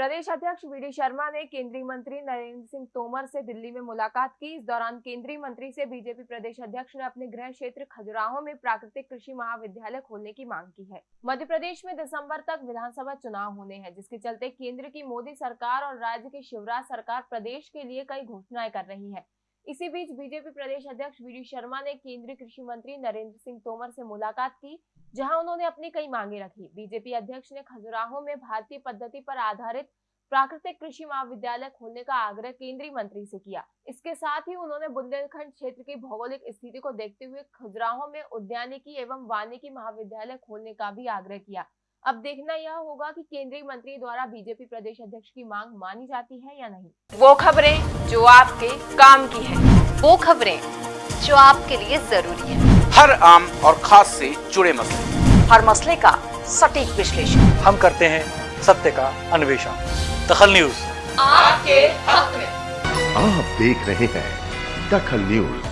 प्रदेश अध्यक्ष वी शर्मा ने केंद्रीय मंत्री नरेंद्र सिंह तोमर से दिल्ली में मुलाकात की। इस दौरान केंद्रीय मंत्री से बीजेपी प्रदेश अध्यक्ष ने अपने गृह क्षेत्र खजुराहो में प्राकृतिक कृषि महाविद्यालय खोलने की मांग की है। मध्य प्रदेश में दिसंबर तक विधानसभा चुनाव होने हैं, जिसके चलते केंद्र की मोदी सरकार और राज्य की शिवराज सरकार प्रदेश के लिए कई घोषणाएँ कर रही है। इसी बीच बीजेपी प्रदेश अध्यक्ष वी शर्मा ने केंद्रीय कृषि मंत्री नरेंद्र सिंह तोमर से मुलाकात की, जहाँ उन्होंने अपनी कई मांगे रखी। बीजेपी अध्यक्ष ने खजुराहो में भारतीय पद्धति पर आधारित प्राकृतिक कृषि महाविद्यालय खोलने का आग्रह केंद्रीय मंत्री से किया। इसके साथ ही उन्होंने बुंदेलखंड क्षेत्र की भौगोलिक स्थिति को देखते हुए खजुराहो में उद्यानिकी एवं वानिकी महाविद्यालय खोलने का भी आग्रह किया। अब देखना यह होगा कि केंद्रीय मंत्री द्वारा बीजेपी प्रदेश अध्यक्ष की मांग मानी जाती है या नहीं। वो खबरें जो आपके काम की है। वो खबरें जो आपके लिए ज़रूरी है। हर आम और खास से जुड़े मसले। हर मसले का सटीक विश्लेषण। हम करते हैं सत्य का अन्वेषण। दखल न्यूज़। आपके हक में। आप देख रहे हैं दखल न्यूज़।